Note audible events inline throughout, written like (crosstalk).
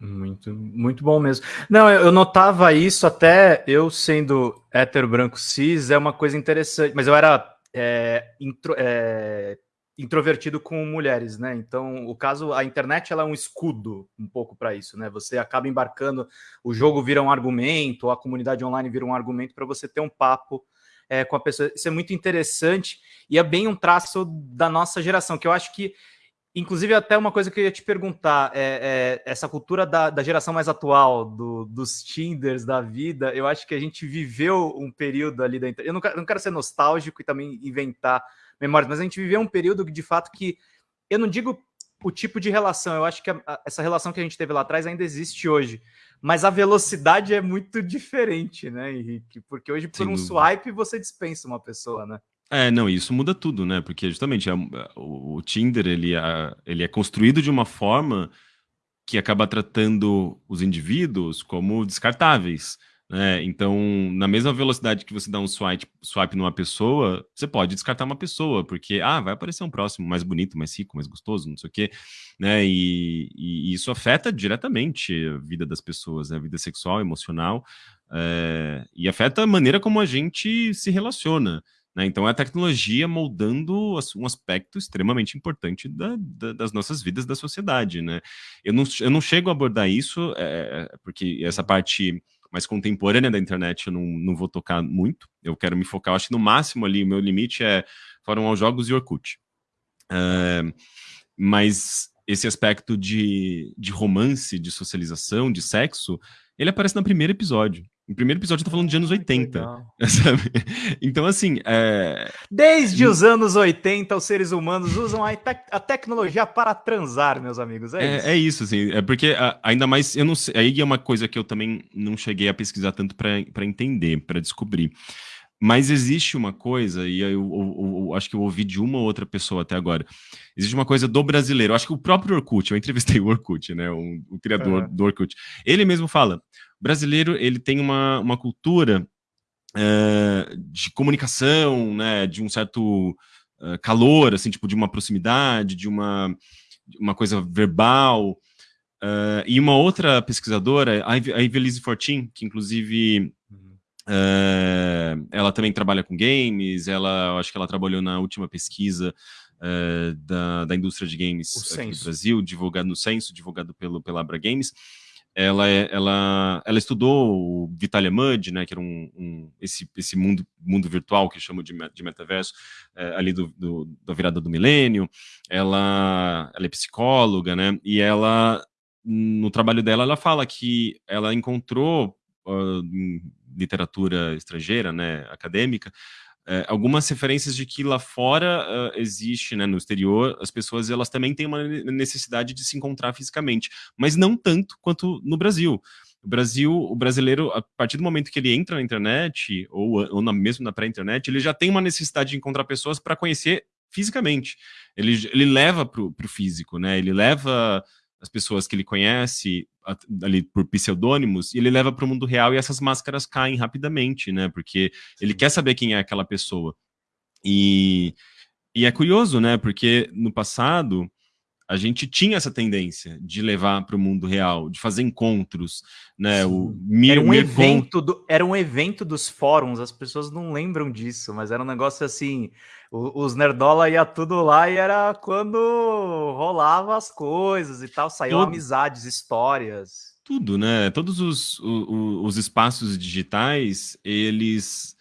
Muito, muito bom mesmo. Não, eu notava isso até eu sendo hétero branco cis, é uma coisa interessante, mas eu era é, intro, é, introvertido com mulheres, né? Então, o caso, a internet ela é um escudo um pouco para isso, né? Você acaba embarcando, o jogo vira um argumento, a comunidade online vira um argumento para você ter um papo é, com a pessoa. Isso é muito interessante e é bem um traço da nossa geração, que eu acho que Inclusive, até uma coisa que eu ia te perguntar, é, é essa cultura da, da, geração mais atual, do, dos Tinders da vida, eu acho que a gente viveu um período ali da internet. Eu não quero, não quero ser nostálgico e também inventar memórias, mas a gente viveu um período de fato que eu não digo o tipo de relação, eu acho que a, a, essa relação que a gente teve lá atrás ainda existe hoje, mas a velocidade é muito diferente, né, Henrique? Porque hoje, por Sim, um swipe, você dispensa uma pessoa, né? É, não, isso muda tudo, né? Porque justamente a, o, o, Tinder ele, a, ele é construído de uma forma que acaba tratando os indivíduos como descartáveis. Né? Então, na mesma velocidade que você dá um swipe, swipe numa pessoa, você pode descartar uma pessoa, porque ah, vai aparecer um próximo mais bonito, mais rico, mais gostoso, não sei o quê. Né? E, e, isso afeta diretamente a vida das pessoas, né? a vida sexual, emocional, é, e afeta a maneira como a gente se relaciona. Né? Então, é a tecnologia moldando um aspecto extremamente importante da, da, das nossas vidas, da sociedade. Né? Eu, não, eu não chego a abordar isso, é, porque essa parte mais contemporânea da internet eu não, não vou tocar muito. Eu quero me focar, acho que no máximo ali, o meu limite é Fórum aos Jogos e Orkut. É, mas esse aspecto de, de romance, de socialização, de sexo, ele aparece no primeiro episódio. No primeiro episódio eu tô falando de anos 80, (laughs) sabe? Então, assim... É... Desde os anos 80, os seres humanos usam a, te a tecnologia para transar, meus amigos, é, é isso? É isso, assim, é porque ainda mais, eu não sei, aí é uma coisa que eu também não cheguei a pesquisar tanto para entender, para descobrir. Mas existe uma coisa, e eu, eu, eu, eu, acho que eu ouvi de uma ou outra pessoa até agora, existe uma coisa do brasileiro, eu acho que o próprio Orkut, eu entrevistei o Orkut, né, o, o criador do Orkut, ele mesmo fala, o brasileiro ele tem uma, uma cultura uh, de comunicação, né, de um certo uh, calor, assim, tipo, de uma proximidade, de uma, uma coisa verbal, uh, e uma outra pesquisadora, a Ivelise Fortin, que inclusive Uh, ela também trabalha com games, ela acho que ela trabalhou na última pesquisa da, da indústria de games o aqui censo. no Brasil, divulgado no censo, divulgado pelo, pela Abra Games. Ela, é, ela, ela estudou o Vitalia Mud, né, que era um, um, esse, esse mundo, mundo virtual que chamo de, de metaverso, uh, ali do, do, da virada do milênio. Ela, ela é psicóloga, né, e ela, no trabalho dela, ela fala que ela encontrou uh, literatura estrangeira, né, acadêmica, é, algumas referências de que lá fora uh, existe, né, no exterior, as pessoas elas também têm uma necessidade de se encontrar fisicamente, mas não tanto quanto no Brasil. O Brasil, o brasileiro, a partir do momento que ele entra na internet, ou, ou na, mesmo na pré-internet, ele já tem uma necessidade de encontrar pessoas para conhecer fisicamente. Ele, ele leva para o físico, né? Ele leva as pessoas que ele conhece ali por pseudônimos, e ele leva para o mundo real e essas máscaras caem rapidamente, né? Porque ele quer saber quem é aquela pessoa. E, e é curioso, né? Porque no passado a gente tinha essa tendência de levar para o mundo real, de fazer encontros, né? O mir, era um evento do, era um evento dos fóruns, as pessoas não lembram disso, mas era um negócio assim, os nerdola ia tudo lá e era quando rolava as coisas e tal, saíam amizades, histórias. Tudo, né? Todos os, os, os espaços digitais, eles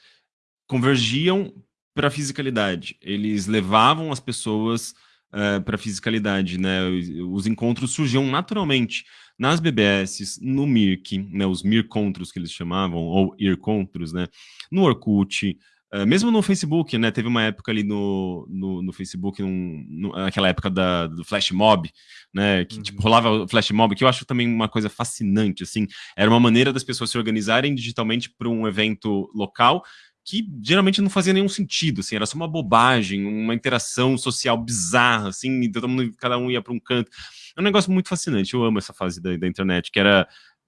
convergiam para a fisicalidade. Eles levavam as pessoas uh, eh, para fisicalidade, né? Os encontros surgiam naturalmente nas BBS, no Mirk, né? Os Mircontros que eles chamavam, ou Ircontros, né? No Orkut, Uh, mesmo no Facebook, né? Teve uma época ali no, no, no Facebook, num, no, naquela época da, do Flash Mob, né? Que tipo, uhum. tipo, rolava o Flash Mob, que eu acho também uma coisa fascinante, assim. Era uma maneira das pessoas se organizarem digitalmente para um evento local que geralmente não fazia nenhum sentido, assim, era só uma bobagem, uma interação social bizarra, assim, todo mundo, cada um ia para um canto. É um negócio muito fascinante, eu amo essa fase da, da internet, que era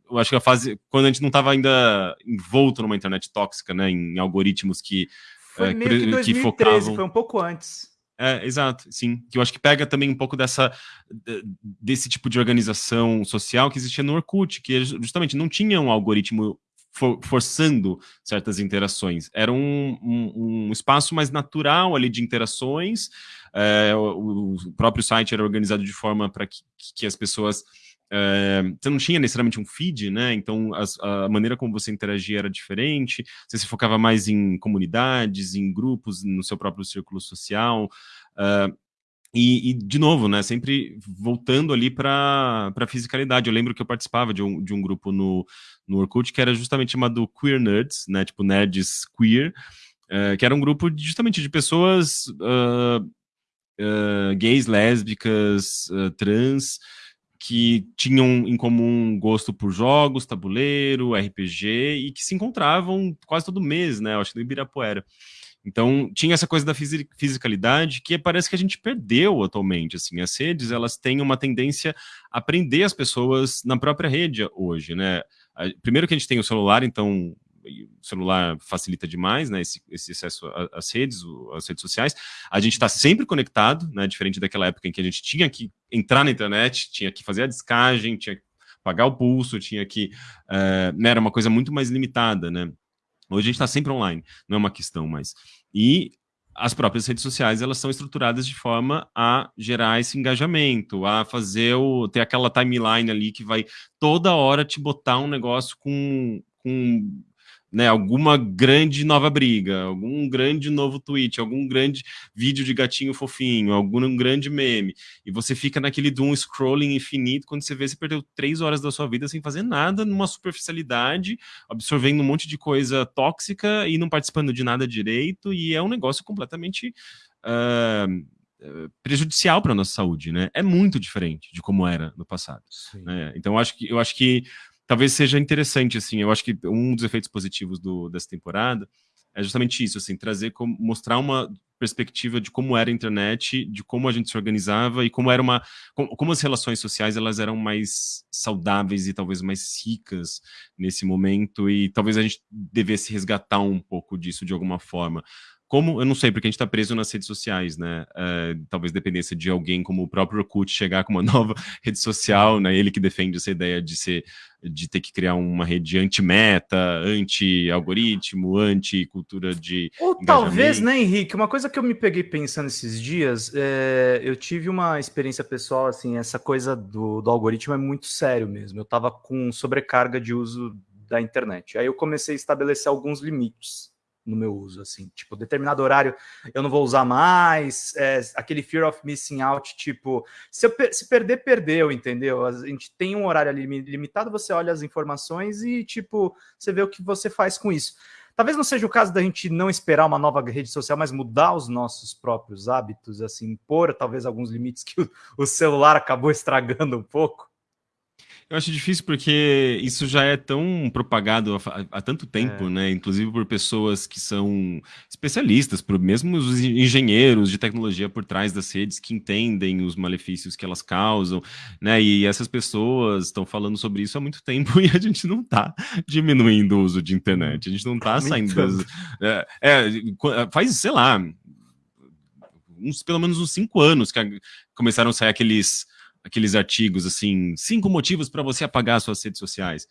eu acho que a fase quando a gente não estava ainda envolto numa internet tóxica, né, em algoritmos que foi é, meio que 2013, que focavam... foi um pouco antes. É, exato, sim. Que eu acho que pega também um pouco dessa desse tipo de organização social que existia no Orkut, que justamente não tinha um algoritmo for, forçando certas interações. Era um, um, um, espaço mais natural ali de interações. É, o, o, próprio site era organizado de forma para que, que as pessoas é, você não tinha necessariamente um feed, né? Então as, a maneira como você interagia era diferente. Você se focava mais em comunidades, em grupos, no seu próprio círculo social. Uh, e, e, de novo, né, sempre voltando ali para a fisicalidade. Eu lembro que eu participava de um, de um grupo no, no Orkut que era justamente chamado Queer Nerds, né, tipo nerds queer, uh, que era um grupo justamente de pessoas uh, uh, gays, lésbicas, trans, que tinham em comum gosto por jogos, tabuleiro, RPG, e que se encontravam quase todo mês, né, eu acho que no Ibirapuera. Então, tinha essa coisa da fisicalidade que parece que a gente perdeu atualmente, assim, as redes, elas têm uma tendência a prender as pessoas na própria rede hoje, né? Primeiro que a gente tem o celular, então o celular facilita demais, né, esse, esse acesso às redes, às redes sociais. A gente está sempre conectado, né, diferente daquela época em que a gente tinha que entrar na internet, tinha que fazer a descagem, tinha que pagar o pulso, tinha que... Uh, né, era uma coisa muito mais limitada, né? Hoje a gente está sempre online, não é uma questão mais. E as próprias redes sociais elas são estruturadas de forma a gerar esse engajamento, a fazer o ter aquela timeline ali que vai toda hora te botar um negócio com, com né, alguma grande nova briga, algum grande novo tweet, algum grande vídeo de gatinho fofinho, algum grande meme, e você fica naquele doom scrolling infinito, quando você vê, você perdeu três horas da sua vida sem fazer nada, numa superficialidade, absorvendo um monte de coisa tóxica e não participando de nada direito, e é um negócio completamente... Uh, prejudicial para a nossa saúde, né? É muito diferente de como era no passado. Né? Então, eu acho que, eu acho que talvez seja interessante, assim, eu acho que um dos efeitos positivos do, dessa temporada é justamente isso, assim, trazer, como, mostrar uma perspectiva de como era a internet, de como a gente se organizava e como era uma, como, como as relações sociais elas eram mais saudáveis e talvez mais ricas nesse momento e talvez a gente devesse resgatar um pouco disso de alguma forma. Como, eu não sei, porque a gente está preso nas redes sociais, né? É, talvez dependesse de alguém como o próprio Orkut chegar com uma (laughs) nova rede social, né? Ele que defende essa ideia de ser, de ter que criar uma rede anti-meta, anti-algoritmo, anti-cultura de Ou talvez, né, Henrique? Uma coisa que eu me peguei pensando esses dias, é, eu tive uma experiência pessoal, assim, essa coisa do, do algoritmo é muito sério mesmo. Eu estava com sobrecarga de uso da internet. Aí eu comecei a estabelecer alguns limites no meu uso, assim, tipo, determinado horário eu não vou usar mais, é, aquele fear of missing out, tipo, se, eu, se perder, perdeu, entendeu? A gente tem um horário limitado, você olha as informações e, tipo, você vê o que você faz com isso. Talvez não seja o caso da gente não esperar uma nova rede social, mas mudar os nossos próprios hábitos, assim, impor talvez alguns limites que o celular acabou estragando um pouco. Eu acho difícil porque isso já é tão propagado há, há tanto tempo, é. né? Inclusive por pessoas que são especialistas, por mesmo os engenheiros de tecnologia por trás das redes que entendem os malefícios que elas causam, né? E essas pessoas estão falando sobre isso há muito tempo (laughs) e a gente não está diminuindo o uso de internet, a gente não está saindo das, é, é, faz, sei lá, uns, pelo menos uns cinco anos que começaram a sair aqueles aqueles artigos assim, cinco motivos para você apagar suas redes sociais.